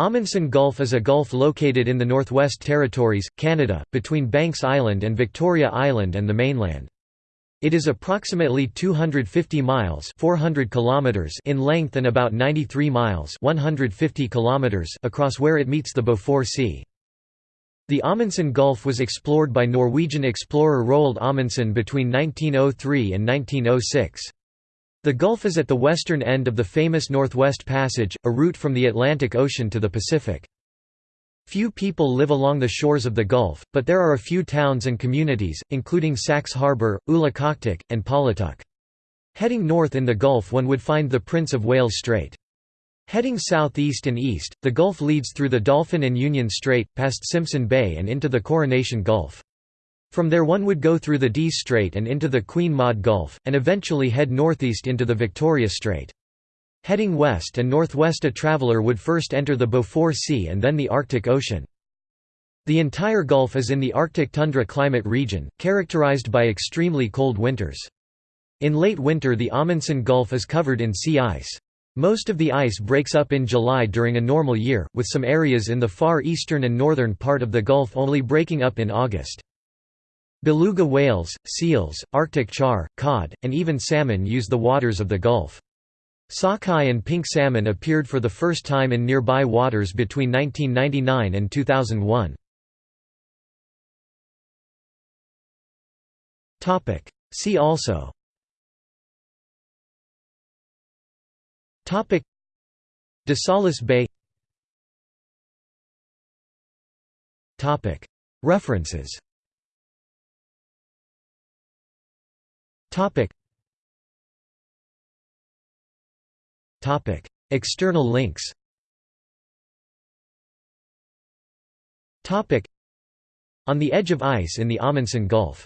Amundsen Gulf is a gulf located in the Northwest Territories, Canada, between Banks Island and Victoria Island and the mainland. It is approximately 250 miles 400 kilometers in length and about 93 miles 150 kilometers across where it meets the Beaufort Sea. The Amundsen Gulf was explored by Norwegian explorer Roald Amundsen between 1903 and 1906. The Gulf is at the western end of the famous Northwest Passage, a route from the Atlantic Ocean to the Pacific. Few people live along the shores of the Gulf, but there are a few towns and communities, including Sachs Harbour, Ulukhaktok, and Paulatuk. Heading north in the Gulf one would find the Prince of Wales Strait. Heading southeast and east, the Gulf leads through the Dolphin and Union Strait, past Simpson Bay and into the Coronation Gulf. From there one would go through the Dease Strait and into the Queen Maud Gulf, and eventually head northeast into the Victoria Strait. Heading west and northwest a traveller would first enter the Beaufort Sea and then the Arctic Ocean. The entire Gulf is in the Arctic tundra climate region, characterized by extremely cold winters. In late winter the Amundsen Gulf is covered in sea ice. Most of the ice breaks up in July during a normal year, with some areas in the far eastern and northern part of the Gulf only breaking up in August. Beluga whales, seals, Arctic char, cod, and even salmon use the waters of the Gulf. Sockeye and pink salmon appeared for the first time in nearby waters between 1999 and 2001. See also. De Salis Bay. References Topic. Topic. External links Topic. On the edge of ice in the Amundsen Gulf